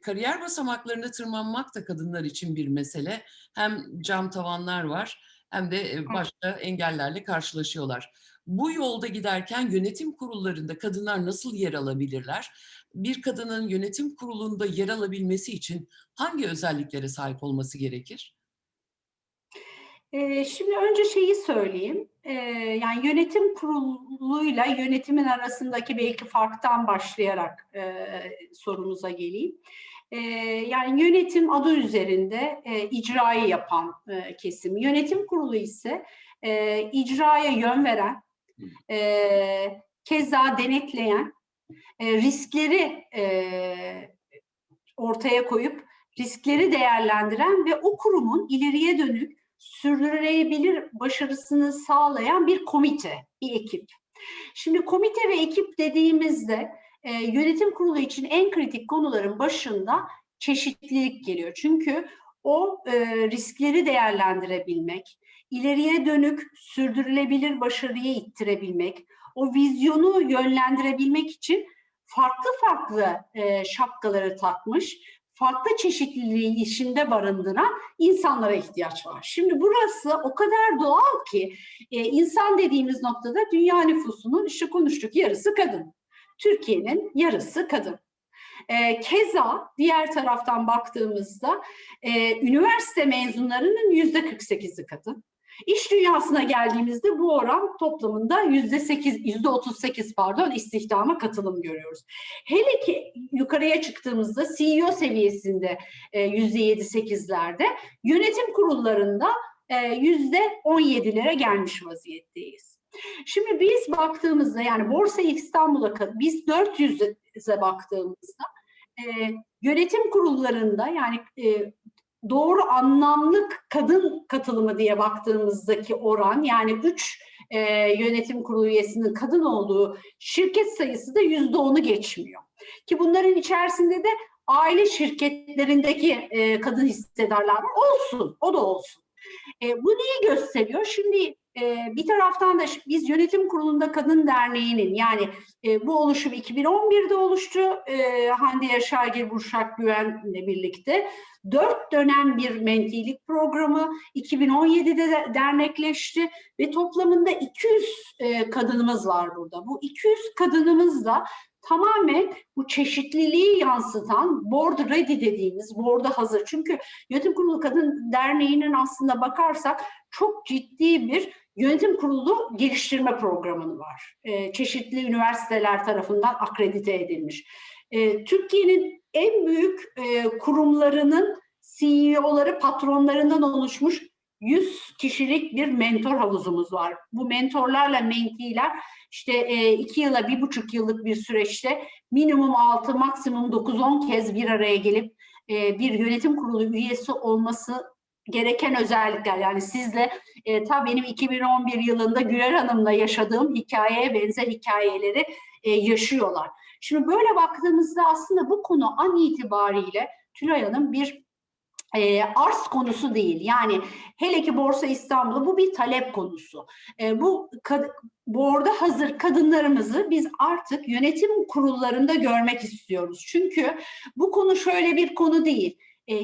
kariyer basamaklarını tırmanmak da kadınlar için bir mesele. Hem cam tavanlar var hem de e, başka engellerle karşılaşıyorlar. Bu yolda giderken yönetim kurullarında kadınlar nasıl yer alabilirler? Bir kadının yönetim kurulunda yer alabilmesi için hangi özelliklere sahip olması gerekir? Ee, şimdi önce şeyi söyleyeyim. Ee, yani yönetim kuruluyla yönetimin arasındaki belki farktan başlayarak e, sorumuza geleyim. Ee, yani yönetim adı üzerinde e, icrayı yapan e, kesim. Yönetim kurulu ise e, icraya yön veren, e, keza denetleyen, e, riskleri e, ortaya koyup riskleri değerlendiren ve o kurumun ileriye dönük sürdürülebilir başarısını sağlayan bir komite, bir ekip. Şimdi komite ve ekip dediğimizde e, yönetim kurulu için en kritik konuların başında çeşitlilik geliyor. Çünkü o e, riskleri değerlendirebilmek, ileriye dönük sürdürülebilir başarıyı ittirebilmek, o vizyonu yönlendirebilmek için farklı farklı e, şapkaları takmış, farklı çeşitliliği işinde barındıran insanlara ihtiyaç var. Şimdi burası o kadar doğal ki e, insan dediğimiz noktada dünya nüfusunun işte konuştuk yarısı kadın. Türkiye'nin yarısı kadın. E, keza diğer taraftan baktığımızda e, üniversite mezunlarının yüzde 48'i kadın. İş dünyasına geldiğimizde bu oran toplamında yüzde sekiz, yüzde otuz sekiz pardon istihdama katılım görüyoruz. Hele ki yukarıya çıktığımızda CEO seviyesinde e, yüzde yedi sekizlerde, yönetim kurullarında e, yüzde on yedilere gelmiş vaziyetteyiz. Şimdi biz baktığımızda yani Borsa İstanbul'a biz 400'e baktığımızda e, yönetim kurullarında yani doğru anlamlık kadın katılımı diye baktığımızdaki oran yani 3 e, yönetim kurulu üyesinin kadın olduğu şirket sayısı da yüzde onu geçmiyor. Ki bunların içerisinde de aile şirketlerindeki e, kadın hissedarlar. Olsun, o da olsun. E, bu neyi gösteriyor? Şimdi bir taraftan da biz yönetim kurulunda kadın derneğinin yani e, bu oluşum 2011'de oluştu. E, Hande Yaşargil Burşak Güven'le birlikte. Dört dönem bir mentilik programı 2017'de de dernekleşti ve toplamında 200 e, kadınımız var burada. Bu 200 kadınımız da tamamen bu çeşitliliği yansıtan board ready dediğimiz board'a hazır. Çünkü Yönetim Kurulu Kadın Derneği'nin aslında bakarsak çok ciddi bir yönetim kurulu geliştirme programı var. E, çeşitli üniversiteler tarafından akredite edilmiş. E, Türkiye'nin en büyük e, kurumlarının CEO'ları, patronlarından oluşmuş 100 kişilik bir mentor havuzumuz var. Bu mentorlarla mentiler işte e, iki yıla bir buçuk yıllık bir süreçte minimum 6 maksimum 9-10 kez bir araya gelip e, bir yönetim kurulu üyesi olması gereken özellikler yani sizle e, ta benim 2011 yılında Güler Hanım'la yaşadığım hikayeye benzer hikayeleri e, yaşıyorlar. Şimdi böyle baktığımızda aslında bu konu an itibariyle Tülay Hanım bir e, arz konusu değil. Yani hele ki Borsa İstanbul'da bu bir talep konusu. E, bu borda hazır kadınlarımızı biz artık yönetim kurullarında görmek istiyoruz. Çünkü bu konu şöyle bir konu değil. E,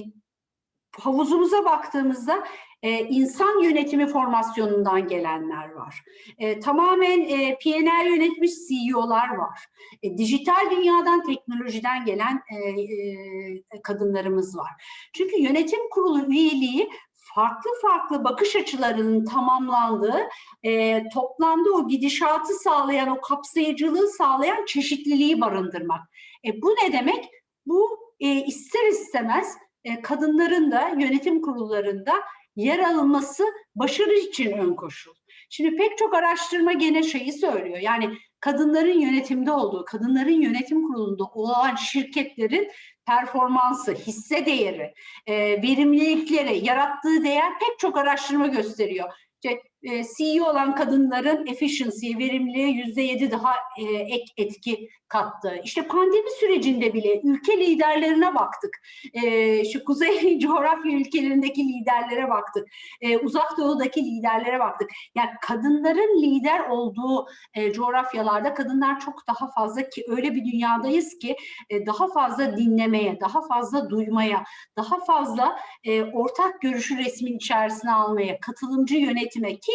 havuzumuza baktığımızda e, insan yönetimi formasyonundan gelenler var. E, tamamen e, PNL yönetmiş CEO'lar var. E, dijital dünyadan, teknolojiden gelen e, e, kadınlarımız var. Çünkü yönetim kurulu üyeliği farklı farklı bakış açılarının tamamlandığı, e, toplamda o gidişatı sağlayan, o kapsayıcılığı sağlayan çeşitliliği barındırmak. E, bu ne demek? Bu e, ister istemez e, kadınların da yönetim kurullarında yer alınması başarı için ön koşul. Şimdi pek çok araştırma gene şeyi söylüyor. Yani kadınların yönetimde olduğu, kadınların yönetim kurulunda olan şirketlerin performansı, hisse değeri, e, verimlilikleri, yarattığı değer pek çok araştırma gösteriyor. E, CEO olan kadınların efficiency'ye, verimliliğe yüzde yedi daha e, ek etki kattı. İşte pandemi sürecinde bile ülke liderlerine baktık. E, şu kuzey coğrafya ülkelerindeki liderlere baktık. E, uzak doğudaki liderlere baktık. Yani kadınların lider olduğu e, coğrafyalarda kadınlar çok daha fazla ki öyle bir dünyadayız ki e, daha fazla dinlemeye, daha fazla duymaya, daha fazla ortak görüşü resmin içerisine almaya, katılımcı yönetime ki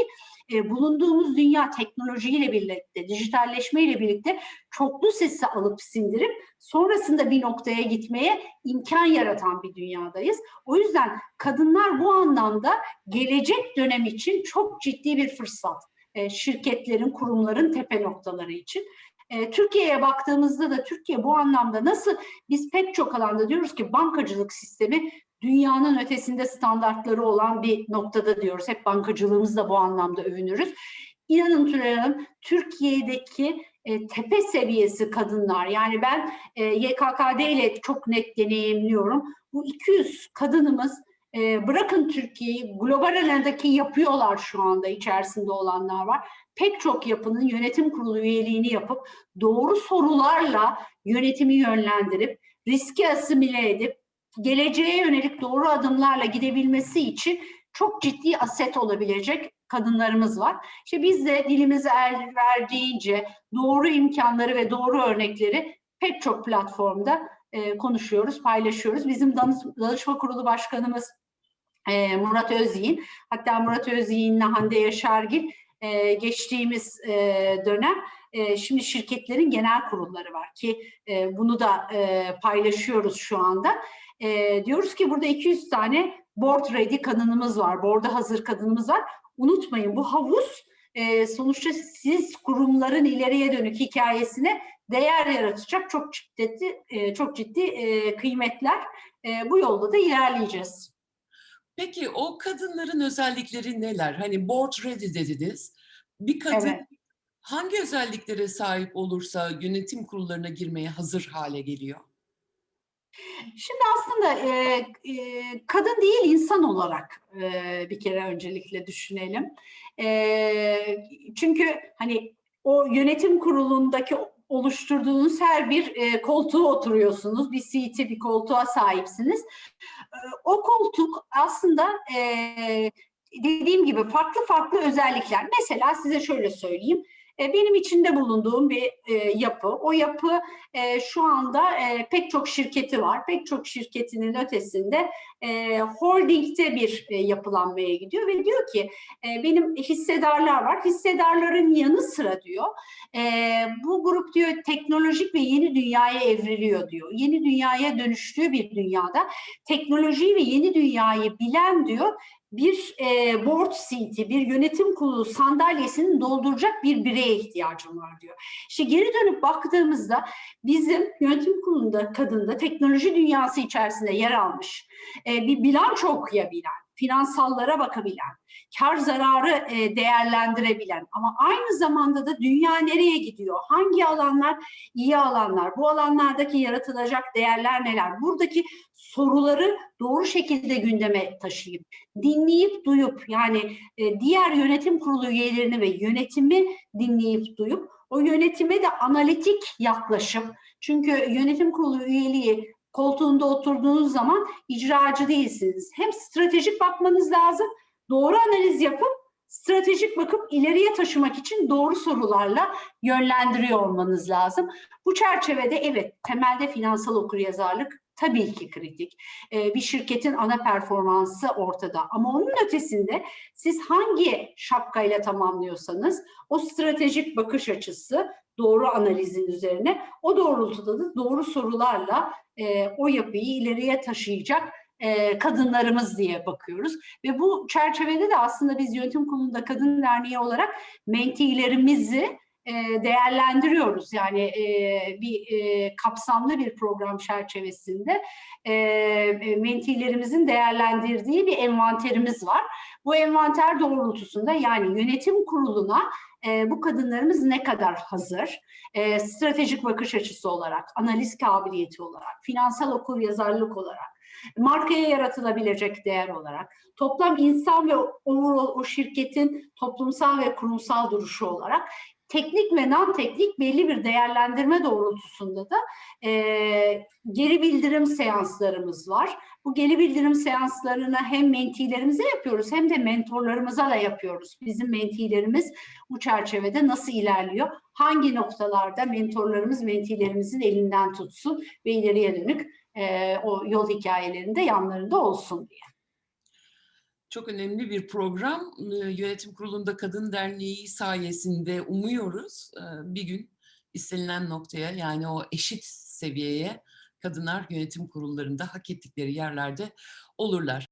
e, bulunduğumuz dünya teknolojiyle birlikte, dijitalleşmeyle birlikte çoklu sesi alıp sindirip sonrasında bir noktaya gitmeye imkan yaratan bir dünyadayız. O yüzden kadınlar bu anlamda gelecek dönem için çok ciddi bir fırsat. E, şirketlerin, kurumların tepe noktaları için. E, Türkiye'ye baktığımızda da Türkiye bu anlamda nasıl biz pek çok alanda diyoruz ki bankacılık sistemi dünyanın ötesinde standartları olan bir noktada diyoruz. Hep bankacılığımızla bu anlamda övünürüz. İnanın Tülay Hanım, Türkiye'deki e, tepe seviyesi kadınlar, yani ben e, YKKD ile çok net deneyimliyorum. Bu 200 kadınımız e, bırakın Türkiye'yi, global alandaki yapıyorlar şu anda içerisinde olanlar var. Pek çok yapının yönetim kurulu üyeliğini yapıp doğru sorularla yönetimi yönlendirip, riski asimile edip, geleceğe yönelik doğru adımlarla gidebilmesi için çok ciddi aset olabilecek kadınlarımız var. İşte biz de dilimizi el verdiğince doğru imkanları ve doğru örnekleri pek çok platformda e, konuşuyoruz, paylaşıyoruz. Bizim danışma kurulu başkanımız e, Murat Özyiğin, hatta Murat Özyiğin'le Hande Yaşargil e, geçtiğimiz e, dönem e, şimdi şirketlerin genel kurulları var ki e, bunu da e, paylaşıyoruz şu anda. E, diyoruz ki burada 200 tane board ready kadınımız var, board'a hazır kadınımız var. Unutmayın bu havuz e, sonuçta siz kurumların ileriye dönük hikayesine değer yaratacak çok ciddi e, çok ciddi e, kıymetler. E, bu yolda da ilerleyeceğiz. Peki o kadınların özellikleri neler? Hani board ready dediniz. Bir kadın Evet. Hangi özelliklere sahip olursa yönetim kurullarına girmeye hazır hale geliyor? Şimdi aslında e, e, kadın değil insan olarak e, bir kere öncelikle düşünelim. E, çünkü hani o yönetim kurulundaki oluşturduğunuz her bir e, koltuğa oturuyorsunuz. Bir seat'i, bir koltuğa sahipsiniz. E, o koltuk aslında e, dediğim gibi farklı farklı özellikler. Mesela size şöyle söyleyeyim. E, benim içinde bulunduğum bir e, yapı. O yapı e, şu anda pek çok şirketi var. Pek çok şirketinin ötesinde e, holdingde bir yapılanmaya gidiyor ve diyor ki benim hissedarlar var. Hissedarların yanı sıra diyor bu grup diyor teknolojik ve yeni dünyaya evriliyor diyor. Yeni dünyaya dönüştüğü bir dünyada teknolojiyi ve yeni dünyayı bilen diyor bir e, board seat'i, bir yönetim kurulu sandalyesini dolduracak bir bireye ihtiyacım var diyor. İşte geri dönüp baktığımızda bizim yönetim kurulunda kadında teknoloji dünyası içerisinde yer almış, e, bir bilanço okuyabilen, finansallara bakabilen, kar zararı e, değerlendirebilen ama aynı zamanda da dünya nereye gidiyor? Hangi alanlar iyi alanlar? Bu alanlardaki yaratılacak değerler neler? Buradaki soruları doğru şekilde gündeme taşıyıp, dinleyip duyup yani e, diğer yönetim kurulu üyelerini ve yönetimi dinleyip duyup o yönetime de analitik yaklaşım. Çünkü yönetim kurulu üyeliği koltuğunda oturduğunuz zaman icracı değilsiniz. Hem stratejik bakmanız lazım, doğru analiz yapıp stratejik bakıp ileriye taşımak için doğru sorularla yönlendiriyor olmanız lazım. Bu çerçevede evet temelde finansal okuryazarlık tabii ki kritik. Ee, bir şirketin ana performansı ortada ama onun ötesinde siz hangi şapkayla tamamlıyorsanız o stratejik bakış açısı doğru analizin üzerine o doğrultuda da doğru sorularla e, o yapıyı ileriye taşıyacak e, kadınlarımız diye bakıyoruz. Ve bu çerçevede de aslında biz yönetim kurulunda kadın derneği olarak mentilerimizi e, değerlendiriyoruz. Yani e, bir e, kapsamlı bir program çerçevesinde e, e, mentilerimizin değerlendirdiği bir envanterimiz var. Bu envanter doğrultusunda yani yönetim kuruluna e, bu kadınlarımız ne kadar hazır? E, stratejik bakış açısı olarak, analiz kabiliyeti olarak, finansal okur yazarlık olarak, markaya yaratılabilecek değer olarak, toplam insan ve overall o şirketin toplumsal ve kurumsal duruşu olarak teknik ve non teknik belli bir değerlendirme doğrultusunda da e, geri bildirim seanslarımız var. Bu geri bildirim seanslarını hem mentilerimize yapıyoruz hem de mentorlarımıza da yapıyoruz. Bizim mentilerimiz bu çerçevede nasıl ilerliyor? Hangi noktalarda mentorlarımız mentilerimizin elinden tutsun ve ileriye dönük e, o yol hikayelerinde yanlarında olsun diye. Çok önemli bir program. Eee, Yönetim Kurulu'nda Kadın Derneği sayesinde umuyoruz eee, bir gün istenilen noktaya yani o eşit seviyeye kadınlar yönetim kurullarında hak ettikleri yerlerde olurlar.